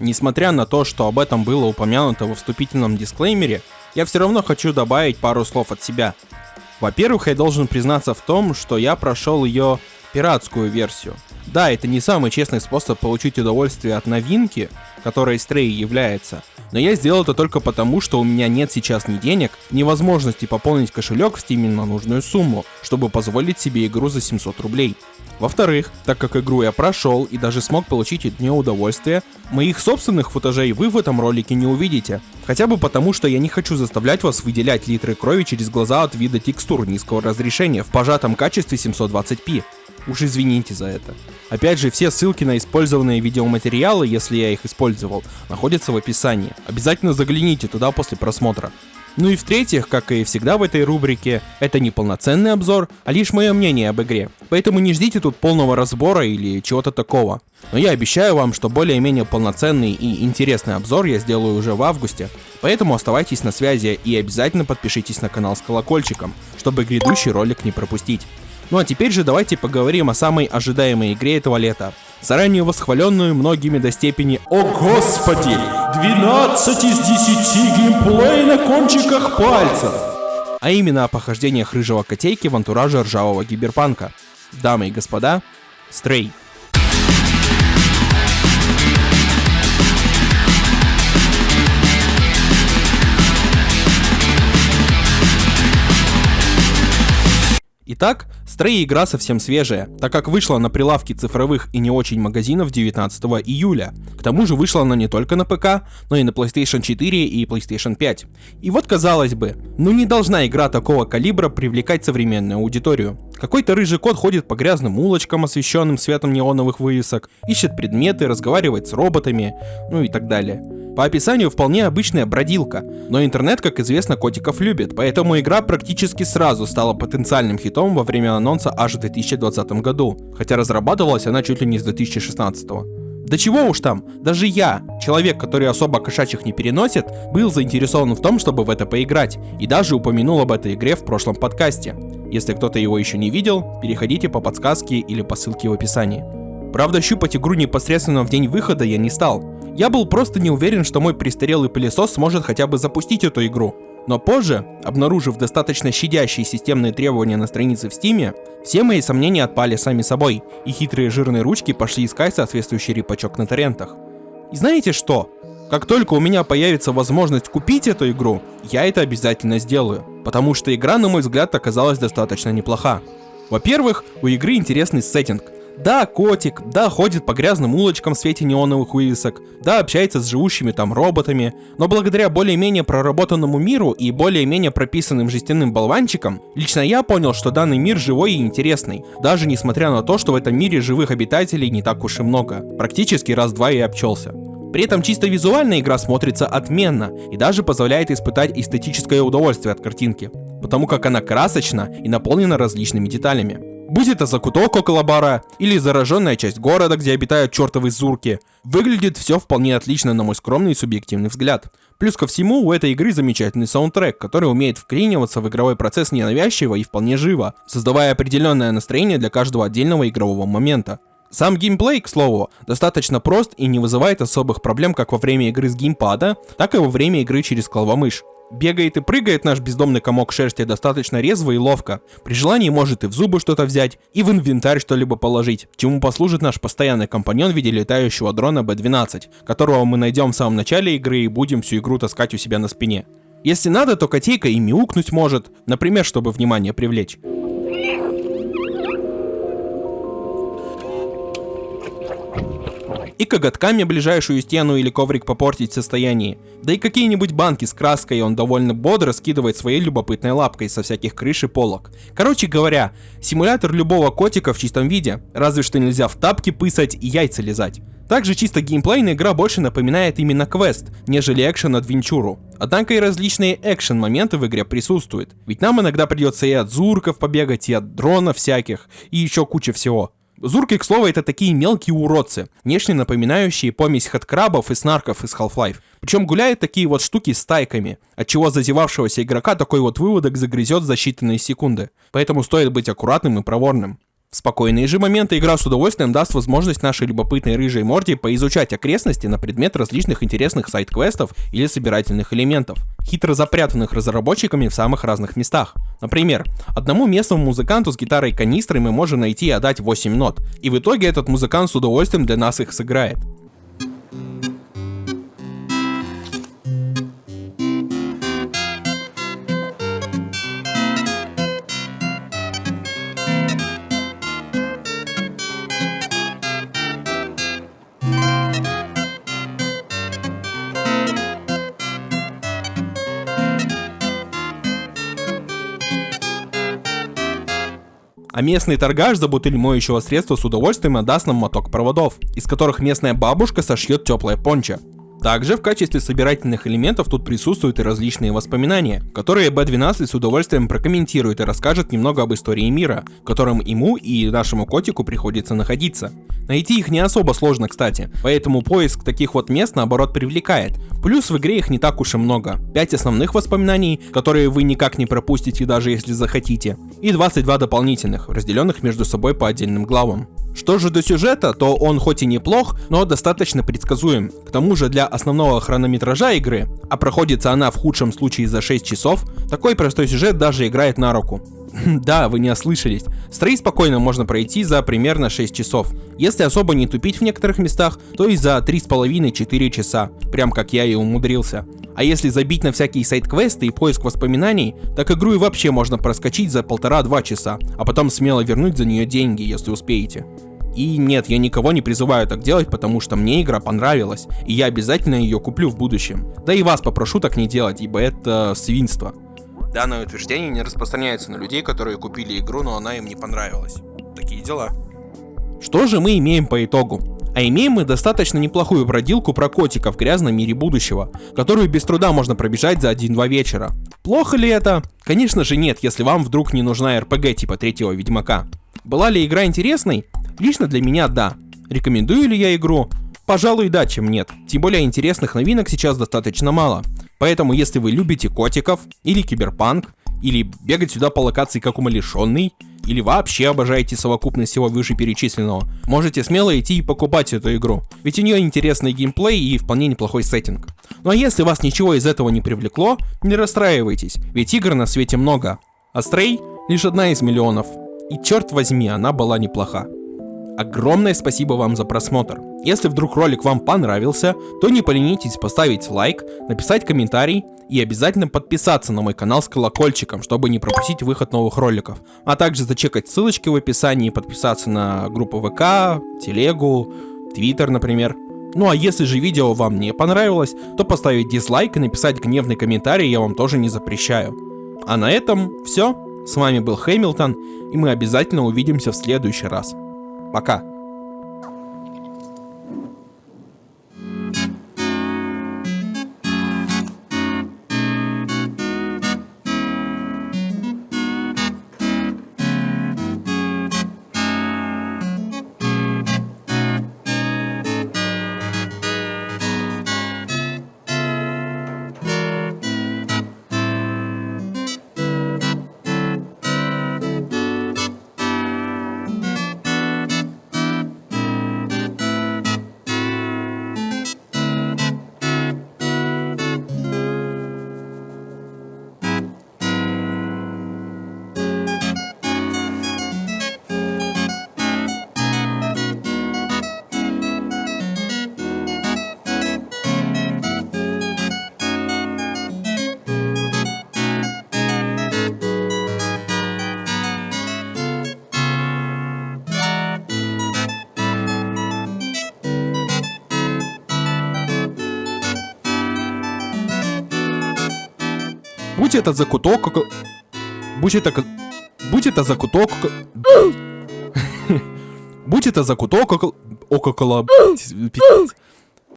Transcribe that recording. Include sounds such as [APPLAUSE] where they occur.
Несмотря на то, что об этом было упомянуто во вступительном дисклеймере, я все равно хочу добавить пару слов от себя. Во-первых, я должен признаться в том, что я прошел ее пиратскую версию. Да, это не самый честный способ получить удовольствие от новинки, которой Stray является, но я сделал это только потому, что у меня нет сейчас ни денег, ни возможности пополнить кошелек в Steam на нужную сумму, чтобы позволить себе игру за 700 рублей. Во-вторых, так как игру я прошел и даже смог получить от нее удовольствие, моих собственных футажей вы в этом ролике не увидите. Хотя бы потому, что я не хочу заставлять вас выделять литры крови через глаза от вида текстур низкого разрешения в пожатом качестве 720p. Уж извините за это. Опять же, все ссылки на использованные видеоматериалы, если я их использовал, находятся в описании. Обязательно загляните туда после просмотра. Ну и в-третьих, как и всегда в этой рубрике, это не полноценный обзор, а лишь мое мнение об игре. Поэтому не ждите тут полного разбора или чего-то такого. Но я обещаю вам, что более-менее полноценный и интересный обзор я сделаю уже в августе. Поэтому оставайтесь на связи и обязательно подпишитесь на канал с колокольчиком, чтобы грядущий ролик не пропустить. Ну а теперь же давайте поговорим о самой ожидаемой игре этого лета. Заранее восхваленную многими до степени «О господи! 12 из 10 геймплей на кончиках пальцев!» А именно о похождениях рыжего котейки в антураже ржавого гиберпанка. Дамы и господа, Стрей. Итак, Stray игра совсем свежая, так как вышла на прилавки цифровых и не очень магазинов 19 июля. К тому же вышла она не только на ПК, но и на PlayStation 4 и PlayStation 5. И вот казалось бы, ну не должна игра такого калибра привлекать современную аудиторию. Какой-то рыжий кот ходит по грязным улочкам, освещенным светом неоновых вывесок, ищет предметы, разговаривает с роботами, ну и так далее. По описанию вполне обычная бродилка, но интернет, как известно, котиков любит, поэтому игра практически сразу стала потенциальным хитом во время анонса аж в 2020 году, хотя разрабатывалась она чуть ли не с 2016 да чего уж там, даже я, человек, который особо кошачьих не переносит, был заинтересован в том, чтобы в это поиграть, и даже упомянул об этой игре в прошлом подкасте. Если кто-то его еще не видел, переходите по подсказке или по ссылке в описании. Правда, щупать игру непосредственно в день выхода я не стал. Я был просто не уверен, что мой престарелый пылесос сможет хотя бы запустить эту игру. Но позже, обнаружив достаточно щадящие системные требования на странице в Steam, все мои сомнения отпали сами собой, и хитрые жирные ручки пошли искать соответствующий репачок на торрентах. И знаете что? Как только у меня появится возможность купить эту игру, я это обязательно сделаю, потому что игра, на мой взгляд, оказалась достаточно неплоха. Во-первых, у игры интересный сеттинг, да, котик, да, ходит по грязным улочкам в свете неоновых вывесок, да, общается с живущими там роботами, но благодаря более-менее проработанному миру и более-менее прописанным жестяным болванчикам, лично я понял, что данный мир живой и интересный, даже несмотря на то, что в этом мире живых обитателей не так уж и много. Практически раз-два и обчелся. При этом чисто визуальная игра смотрится отменно и даже позволяет испытать эстетическое удовольствие от картинки, потому как она красочна и наполнена различными деталями. Будь это закуток около бара, или зараженная часть города, где обитают чертовы зурки, выглядит все вполне отлично на мой скромный и субъективный взгляд. Плюс ко всему, у этой игры замечательный саундтрек, который умеет вклиниваться в игровой процесс ненавязчиво и вполне живо, создавая определенное настроение для каждого отдельного игрового момента. Сам геймплей, к слову, достаточно прост и не вызывает особых проблем как во время игры с геймпада, так и во время игры через клавомышь. Бегает и прыгает наш бездомный комок шерсти достаточно резво и ловко. При желании может и в зубы что-то взять, и в инвентарь что-либо положить, чему послужит наш постоянный компаньон в виде летающего дрона B12, которого мы найдем в самом начале игры и будем всю игру таскать у себя на спине. Если надо, то котейка и мяукнуть может, например, чтобы внимание привлечь. И коготками ближайшую стену или коврик попортить в состоянии. Да и какие-нибудь банки с краской он довольно бодро скидывает своей любопытной лапкой со всяких крыш и полок. Короче говоря, симулятор любого котика в чистом виде, разве что нельзя в тапки пысать и яйца лизать. Также чисто геймплейная игра больше напоминает именно квест, нежели экшен-адвенчуру. Однако и различные экшен-моменты в игре присутствуют, ведь нам иногда придется и от зурков побегать, и от дронов всяких, и еще куча всего. Зурки, к слову, это такие мелкие уродцы, внешне напоминающие помесь хаткрабов и снарков из Half-Life. Причем гуляют такие вот штуки с тайками, от чего зазевавшегося игрока такой вот выводок загрызет за считанные секунды. Поэтому стоит быть аккуратным и проворным. В спокойные же моменты игра с удовольствием даст возможность нашей любопытной рыжей морде поизучать окрестности на предмет различных интересных сайт-квестов или собирательных элементов, хитро запрятанных разработчиками в самых разных местах. Например, одному местному музыканту с гитарой канистрой мы можем найти и отдать 8 нот, и в итоге этот музыкант с удовольствием для нас их сыграет. А местный торгаш за бутыль моющего средства с удовольствием отдаст нам моток проводов, из которых местная бабушка сошьет теплое пончо. Также в качестве собирательных элементов тут присутствуют и различные воспоминания, которые B12 с удовольствием прокомментирует и расскажет немного об истории мира, в котором ему и нашему котику приходится находиться. Найти их не особо сложно, кстати, поэтому поиск таких вот мест наоборот привлекает. Плюс в игре их не так уж и много. 5 основных воспоминаний, которые вы никак не пропустите даже если захотите, и 22 дополнительных, разделенных между собой по отдельным главам. Что же до сюжета, то он хоть и неплох, но достаточно предсказуем. К тому же для основного хронометража игры, а проходится она в худшем случае за 6 часов, такой простой сюжет даже играет на руку. [LAUGHS] Да, вы не ослышались. Стрей спокойно можно пройти за примерно 6 часов. Если особо не тупить в некоторых местах, то и за 3,5-4 часа. Прям как я и умудрился. А если забить на всякие сайт-квесты и поиск воспоминаний, так игру и вообще можно проскочить за полтора-два часа, а потом смело вернуть за нее деньги, если успеете. И нет, я никого не призываю так делать, потому что мне игра понравилась, и я обязательно ее куплю в будущем. Да и вас попрошу так не делать, ибо это свинство. Данное утверждение не распространяется на людей, которые купили игру, но она им не понравилась. Такие дела. Что же мы имеем по итогу? А имеем мы достаточно неплохую бродилку про котика в грязном мире будущего, которую без труда можно пробежать за 1-2 вечера. Плохо ли это? Конечно же нет, если вам вдруг не нужна РПГ типа третьего Ведьмака. Была ли игра интересной? Лично для меня да. Рекомендую ли я игру? Пожалуй, да, чем нет. Тем более интересных новинок сейчас достаточно мало. Поэтому, если вы любите котиков, или киберпанк, или бегать сюда по локации как умалишенный, или вообще обожаете совокупность всего вышеперечисленного, можете смело идти и покупать эту игру, ведь у нее интересный геймплей и вполне неплохой сеттинг. Ну а если вас ничего из этого не привлекло, не расстраивайтесь, ведь игр на свете много, а Stray лишь одна из миллионов, и черт возьми, она была неплоха. Огромное спасибо вам за просмотр. Если вдруг ролик вам понравился, то не поленитесь поставить лайк, написать комментарий и обязательно подписаться на мой канал с колокольчиком, чтобы не пропустить выход новых роликов. А также зачекать ссылочки в описании подписаться на группу ВК, Телегу, Твиттер, например. Ну а если же видео вам не понравилось, то поставить дизлайк и написать гневный комментарий я вам тоже не запрещаю. А на этом все. С вами был Хэмилтон, и мы обязательно увидимся в следующий раз. Пока. Будь это закуток... Будь это... Будь это закуток... [CLEARS THROAT] Будь это закуток... Около... [CLEARS THROAT]